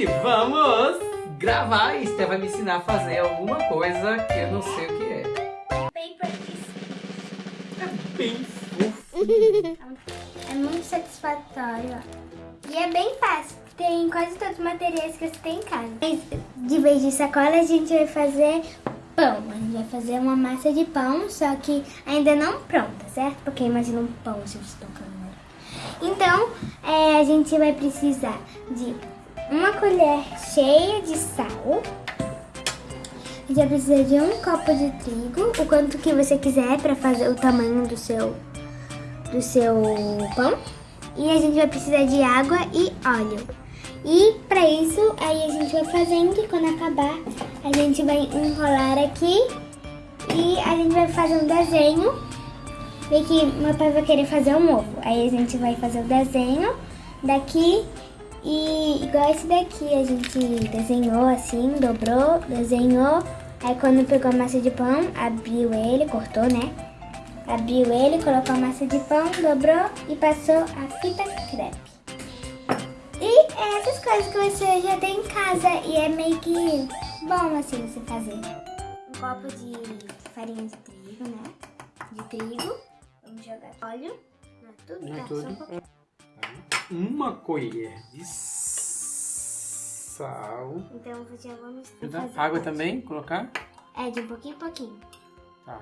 Gente, vamos gravar. Esther vai me ensinar a fazer alguma coisa que eu não sei o que é. Paper É bem fofo. É muito satisfatório. E é bem fácil. Tem quase todos os materiais que você tem em casa. Mas, De vez de sacola, a gente vai fazer pão. A gente vai fazer uma massa de pão, só que ainda não pronta, certo? Porque imagina um pão se você tocar Então, é, a gente vai precisar de uma colher cheia de sal. A gente vai precisar de um copo de trigo, o quanto que você quiser para fazer o tamanho do seu do seu pão. E a gente vai precisar de água e óleo. E para isso, aí a gente vai fazendo e quando acabar, a gente vai enrolar aqui e a gente vai fazer um desenho. Vê que meu pai vai querer fazer um ovo. Aí a gente vai fazer o desenho daqui e igual esse daqui, a gente desenhou assim, dobrou, desenhou. Aí quando pegou a massa de pão, abriu ele, cortou, né? Abriu ele, colocou a massa de pão, dobrou e passou a fita crepe. E é essas coisas que você já tem em casa e é meio que bom assim você fazer. Um copo de farinha de trigo, né? De trigo. Vamos jogar óleo. Não é tudo, Não é tá? tudo. Um. Uma colher de sal. Então já vamos fazer Água parte. também? Colocar? É, de um pouquinho em pouquinho. Tá.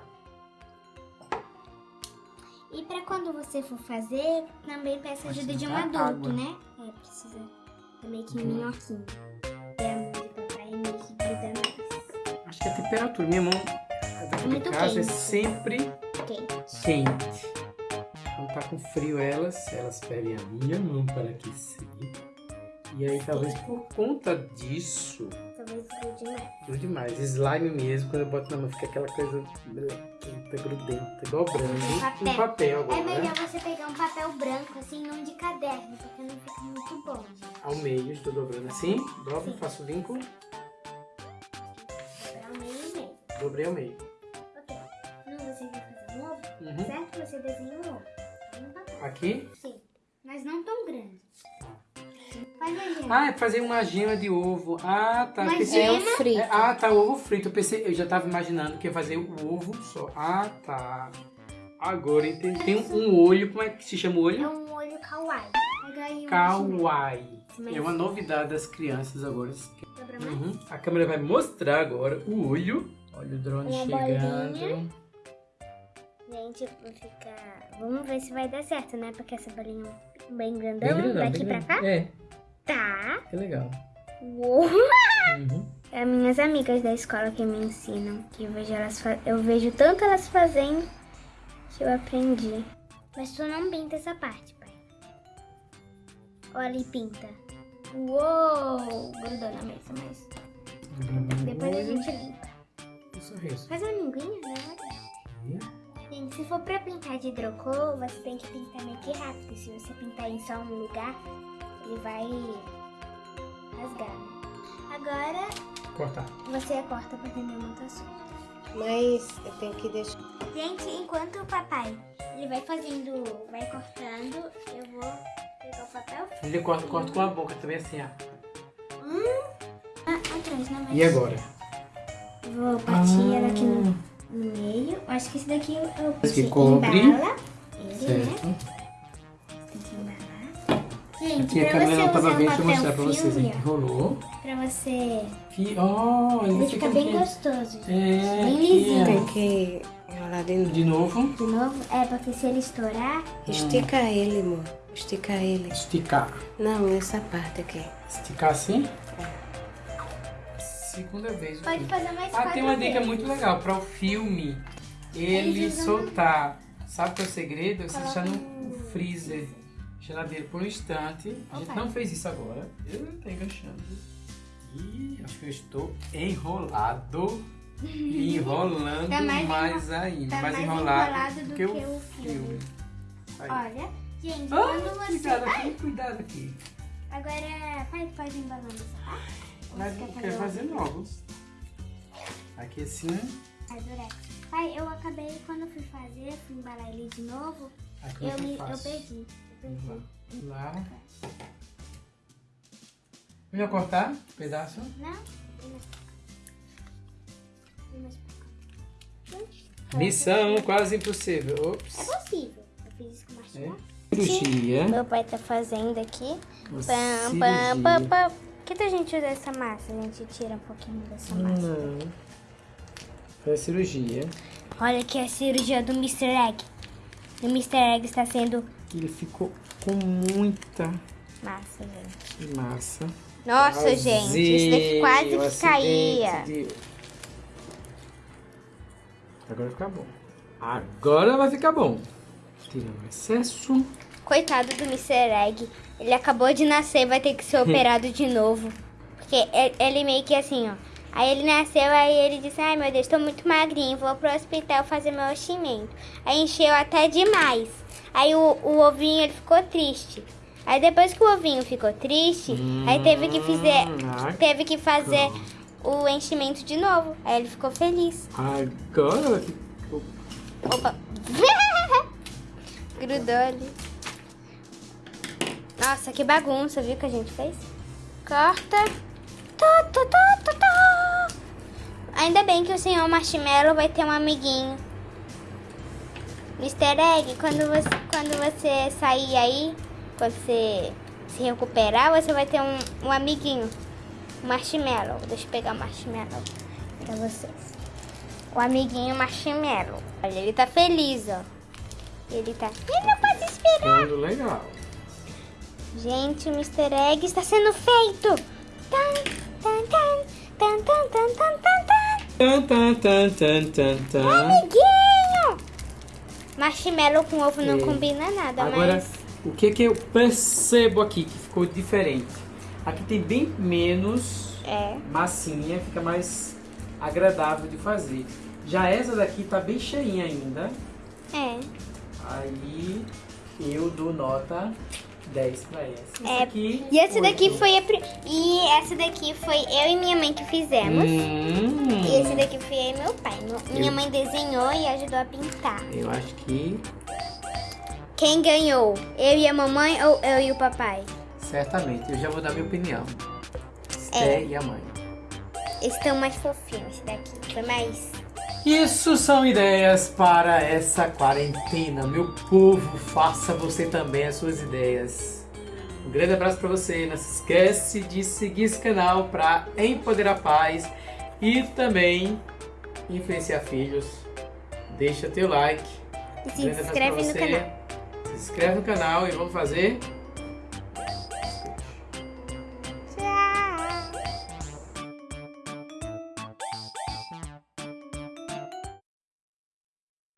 E pra quando você for fazer, também peça Pode ajuda de um adulto, água. né? É, precisa é meio que minhoquinho. E a mão de papai é meio que gruda mais. Acho que é a temperatura. Minha mão daqui de Muito casa é quente. sempre Quente. quente. Quando tá com frio elas, elas pedem a minha mão para aquecer. E aí talvez por conta disso, Talvez grude mais. tudo demais. Slime mesmo, quando eu boto na mão, fica aquela coisa melequenta, grudenta, igual branco. Papel. Um papel agora, É né? melhor você pegar um papel branco, assim, não de caderno, porque não fica muito bom. Ao meio, estou dobrando assim, dobro, Sim. faço o vinco, Para o meio e meio. dobrei ao meio. Aqui. Sim. Mas não tão grande. Ah, é fazer uma gema de ovo. Ah, tá. Uma pensei- gema? É o frito. É, ah, tá, ovo frito. Eu pensei, eu já tava imaginando que ia fazer o ovo só. Ah, tá. Agora entendi. Tem um, olho, como é que se chama o É olho? um olho kawaii. Kawaii. É uma novidade das crianças agora. Uhum. A câmera vai mostrar agora o olho. Olha o drone Uma chegando. bolinha. Gente, vou ficar... Vamos ver se vai dar certo, né? Porque essa bolinha é bem grandão, Bem grandão, daqui bem pra cá. É, Tá. que legal. Uou. Uhum. É minhas amigas da escola que me ensinam. Que eu vejo elas fa... Eu vejo tanto elas fazendo que eu aprendi. Mas tu não pinta essa parte, pai. Olha e pinta. Uou! Grudou na mesa, mas depois a gente limpa. Um sorriso. Faz uma linguinha, né? Gente, se for pra pintar de hidrocor, você tem que pintar meio que rápido. Se você pintar em só um lugar, ele vai rasgar. Agora Cortar. você corta pra atender muito assunto. Mas eu tenho que deixar. Gente, enquanto o papai ele vai fazendo, vai cortando, eu vou pegar o papel Ele corta, corta com a boca também assim, ó. ah, atrás, não E agora? Vou partir ela aqui no, Ah, no meio. Acho que esse daqui eu, eu Esse cobre. embala ele, né? Certo. Tem que embalar. Gente, Aqui a pra câmera você não tava usar vendo, deixa eu papel mostrar pra vocês. A filme, gente enrolou. ó, pra você... Fi- Oh, ele, fica bem aqui. gostoso. É, bem lisinho. Tem que enrolar de novo. De novo. De novo, é porque se ele estourar... Estica ele, amor. Estica ele. Esticar. Não, essa parte aqui. Esticar assim. Segunda vez. Pode fazer mais Ah, tem uma dica vezes. muito legal. Para o filme, ele soltar. Sabe qual é o segredo? Você deixar no- freezer, geladeira por um instante. A gente Opa. não fez isso agora. Eu tô enganchando. Ih, acho que eu estou enrolado. E enrolando Tá mais, mais ainda. tá mais, mais enrolado, enrolado do que, que o filme. filme. Olha, gente, Ah, quando você... cuidado aqui, cuidado aqui. Agora, pai, pode embalando? Ou Mas quer fazer novos. Aqui assim, Ai, durex. Pai, eu acabei, quando eu fui fazer, fui embalar ele de novo, aqui eu, me, eu perdi. Eu perdi. Vamos lá. Lá. Melhor cortar um pedaço? Não? Missão quase impossível. Ops. É possível. Eu fiz isso com É. marshmallow. Cirurgia. Meu pai tá fazendo aqui. Pam, pam, pam, pam. Por que a gente usa essa massa? A gente tira um pouquinho dessa massa. Não. Foi a cirurgia. Olha aqui a cirurgia do Mr. Egg. O Mr. Egg está sendo Ele ficou com muita massa, gente. massa. Nossa, gente, isso daqui quase que caía. de- Agora vai ficar bom. Agora vai ficar bom. Tirando o excesso. Coitado do Mr. Egg. Ele acabou de nascer vai ter que ser operado de novo. Porque ele meio que assim, ó. Aí ele nasceu, aí ele disse, ai meu Deus, tô muito magrinho, vou pro hospital fazer meu enchimento. Aí encheu até demais. Aí o, o ovinho ele ficou triste. Aí depois que o ovinho ficou triste, aí teve que fazer, teve que fazer o enchimento de novo. Aí ele ficou feliz. Agora. Opa. Grudou ali. Nossa, que bagunça, viu que a gente fez? Corta. Tá, tá, tá, tá, tá. Ainda bem que o senhor Marshmallow vai ter um amiguinho. Mr. Egg, quando você, quando você sair aí, quando você se recuperar, você vai ter um, um amiguinho. Marshmallow. Deixa eu pegar o marshmallow pra vocês. O amiguinho marshmallow. Olha, ele tá feliz, ó. Ele tá. Ele não pode esperar. Legal. Gente, o Mr. Egg está sendo feito! Tan, tan, tan, tan, tan, tan. Amiguinho! Marshmallow com ovo não é. combina nada, Agora, mas... o que que eu percebo aqui que ficou diferente? Aqui tem bem menos é. massinha, fica mais agradável de fazer. Já essa daqui tá bem cheinha ainda. É. Aí eu dou nota 10 pra essa. Essa É, aqui, E essa daqui oito. foi a. E essa daqui foi eu e minha mãe que fizemos. Hum, E esse daqui foi eu e meu pai. Minha Eu- mãe desenhou e ajudou a pintar. Eu acho que Quem ganhou? Eu e a mamãe ou eu e o papai? certamente. Eu já vou dar minha opinião. É. Esté e a mãe. Estão mais fofinhos. Esse daqui foi mais. Isso são ideias para essa quarentena. Meu povo, faça você também as suas ideias. Um grande abraço para você. Não se esquece de seguir esse canal para empoderar pais e também influenciar filhos. Deixa teu like. E se inscreve no canal. Se inscreve no canal e vamos fazer